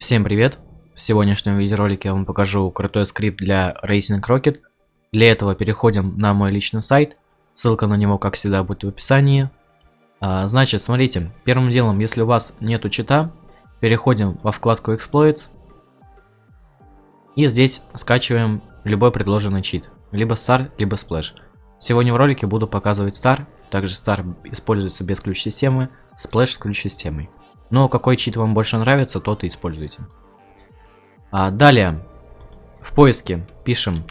Всем привет! В сегодняшнем видеоролике я вам покажу крутой скрипт для Racing Rocket. Для этого переходим на мой личный сайт. Ссылка на него, как всегда, будет в описании. А, значит, смотрите, первым делом, если у вас нету чита, переходим во вкладку Exploits. И здесь скачиваем любой предложенный чит. Либо Star, либо Splash. Сегодня в ролике буду показывать Star. Также Star используется без ключ-системы, Splash с ключ-системой. Но какой чит вам больше нравится, тот и используйте. А, далее, в поиске пишем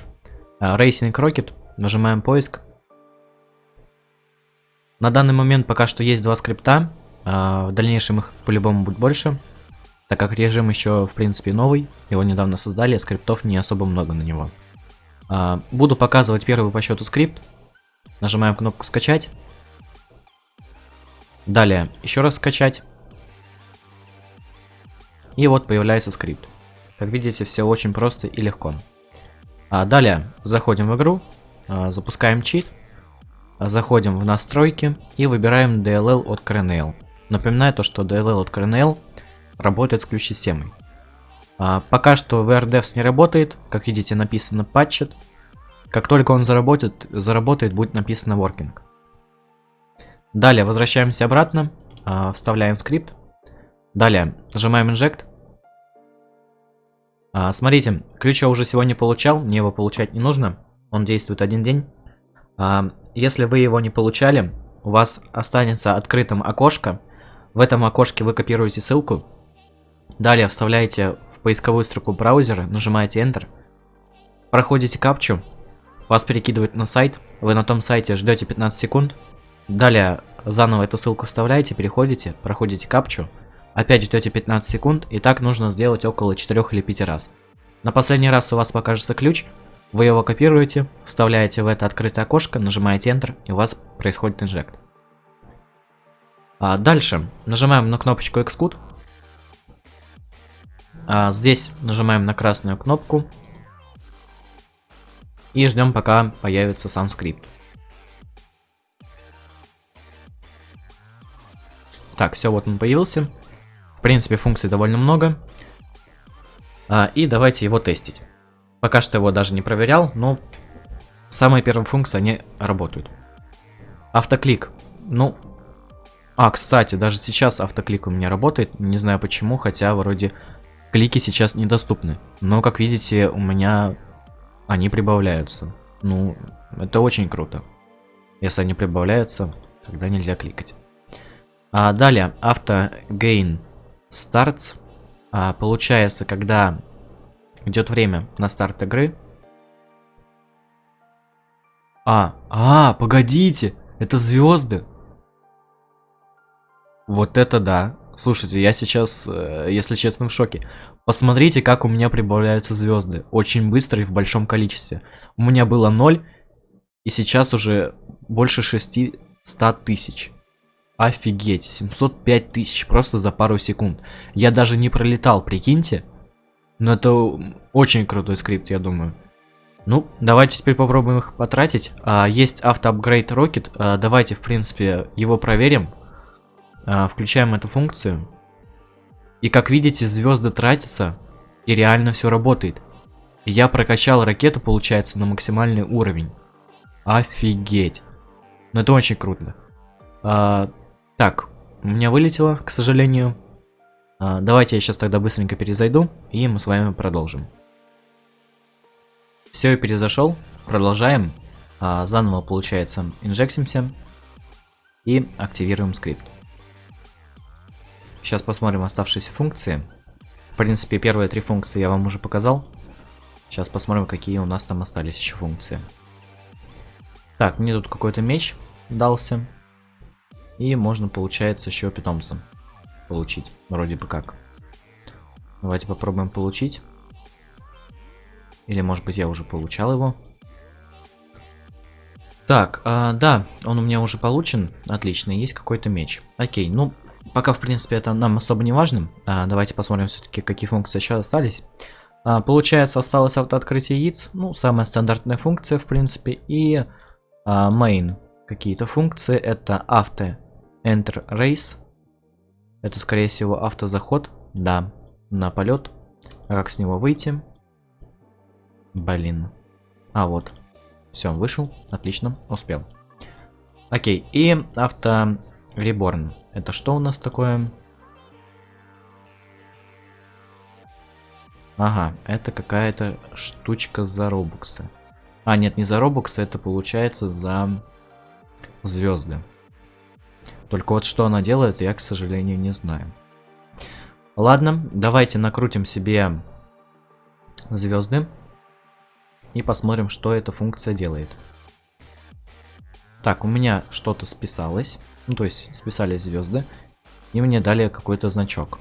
а, Racing Rocket, нажимаем поиск. На данный момент пока что есть два скрипта, а, в дальнейшем их по-любому будет больше. Так как режим еще в принципе новый, его недавно создали, скриптов не особо много на него. А, буду показывать первый по счету скрипт. Нажимаем кнопку скачать. Далее еще раз скачать. И вот появляется скрипт. Как видите, все очень просто и легко. А далее заходим в игру, а, запускаем чит, заходим в настройки и выбираем DLL от Kernel. Напоминаю то, что DLL от Kernel работает с ключ-системой. А, пока что VRDevs не работает, как видите написано Patched. Как только он заработает, заработает будет написано Working. Далее возвращаемся обратно, а, вставляем скрипт. Далее нажимаем Inject. А, смотрите, ключ я уже сегодня получал, мне его получать не нужно. Он действует один день. А, если вы его не получали, у вас останется открытым окошко. В этом окошке вы копируете ссылку. Далее вставляете в поисковую строку браузера, нажимаете Enter. Проходите капчу. Вас перекидывает на сайт. Вы на том сайте ждете 15 секунд. Далее заново эту ссылку вставляете, переходите, проходите капчу. Опять ждете 15 секунд, и так нужно сделать около 4 или 5 раз. На последний раз у вас покажется ключ, вы его копируете, вставляете в это открытое окошко, нажимаете Enter, и у вас происходит инжект. А дальше нажимаем на кнопочку Xcode. А здесь нажимаем на красную кнопку. И ждем, пока появится сам скрипт. Так, все, вот он появился. В принципе, функций довольно много. А, и давайте его тестить. Пока что его даже не проверял, но самые первые функции, они работают. Автоклик. Ну, а, кстати, даже сейчас автоклик у меня работает. Не знаю почему, хотя вроде клики сейчас недоступны. Но, как видите, у меня они прибавляются. Ну, это очень круто. Если они прибавляются, тогда нельзя кликать. А далее, автогейн Старт а, получается, когда идет время на старт игры. А, а, погодите, это звезды. Вот это да. Слушайте, я сейчас, э, если честно, в шоке. Посмотрите, как у меня прибавляются звезды. Очень быстро и в большом количестве. У меня было 0, и сейчас уже больше 600 тысяч. Офигеть, 705 тысяч просто за пару секунд. Я даже не пролетал, прикиньте. Но это очень крутой скрипт, я думаю. Ну, давайте теперь попробуем их потратить. А, есть автоапгрейд Rocket. А, давайте, в принципе, его проверим. А, включаем эту функцию. И как видите, звезды тратятся. И реально все работает. Я прокачал ракету, получается, на максимальный уровень. Офигеть. Ну, это очень круто. А, так, у меня вылетело, к сожалению. А, давайте я сейчас тогда быстренько перезайду, и мы с вами продолжим. Все, я перезашел. Продолжаем. А, заново, получается, инжектимся. И активируем скрипт. Сейчас посмотрим оставшиеся функции. В принципе, первые три функции я вам уже показал. Сейчас посмотрим, какие у нас там остались еще функции. Так, мне тут какой-то меч дался. И можно, получается, еще питомца получить. Вроде бы как. Давайте попробуем получить. Или, может быть, я уже получал его. Так, а, да, он у меня уже получен. Отлично, есть какой-то меч. Окей, ну, пока, в принципе, это нам особо не важно. А, давайте посмотрим все-таки, какие функции еще остались. А, получается, осталось автооткрытие яиц. Ну, самая стандартная функция, в принципе. И а, main какие-то функции. Это авто Enter Race. Это, скорее всего, автозаход. Да. на полет. А как с него выйти? Блин. А, вот. Все, вышел. Отлично, успел. Окей, и авто реборн. Это что у нас такое? Ага, это какая-то штучка за робоксы. А, нет, не за робоксы, это получается за звезды. Только вот что она делает, я, к сожалению, не знаю. Ладно, давайте накрутим себе звезды. И посмотрим, что эта функция делает. Так, у меня что-то списалось. Ну, то есть, списались звезды. И мне дали какой-то значок.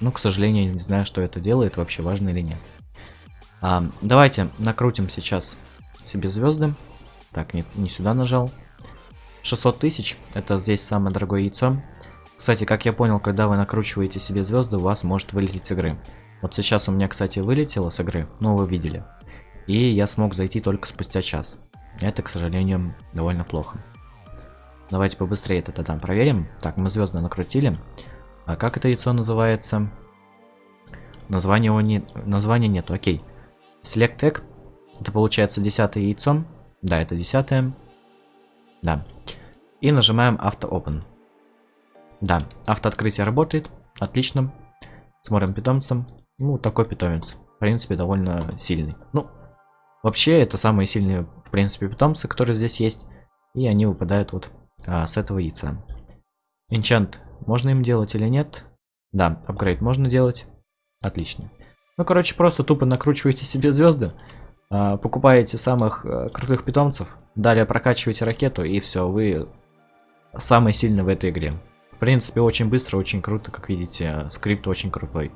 Ну, к сожалению, не знаю, что это делает, вообще важно или нет. А, давайте накрутим сейчас себе звезды. Так, не, не сюда нажал. 600 тысяч, это здесь самое дорогое яйцо. Кстати, как я понял, когда вы накручиваете себе звезды, у вас может вылететь с игры. Вот сейчас у меня, кстати, вылетело с игры, но вы видели. И я смог зайти только спустя час. Это, к сожалению, довольно плохо. Давайте побыстрее это тогда проверим. Так, мы звезды накрутили. А как это яйцо называется? Название его не... Названия нету, окей. Select tag. Это получается десятое яйцо. Да, это десятое. Да. И нажимаем Auto Open. Да, автооткрытие работает. Отлично. Смотрим питомцем. Ну, такой питомец. В принципе, довольно сильный. Ну, вообще, это самые сильные, в принципе, питомцы, которые здесь есть. И они выпадают вот а, с этого яйца. Enchant можно им делать или нет? Да, апгрейд можно делать. Отлично. Ну, короче, просто тупо накручиваете себе звезды, а, покупаете самых а, крутых питомцев, далее прокачиваете ракету, и все, вы самый сильный в этой игре. В принципе, очень быстро, очень круто, как видите, скрипт очень крутой.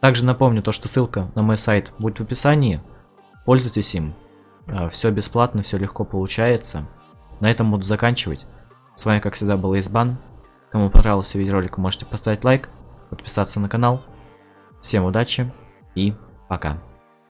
Также напомню то, что ссылка на мой сайт будет в описании. Пользуйтесь им. А, все бесплатно, все легко получается. На этом буду заканчивать. С вами, как всегда, был Избан. Кому понравился видеоролик, можете поставить лайк, подписаться на канал. Всем удачи и пока.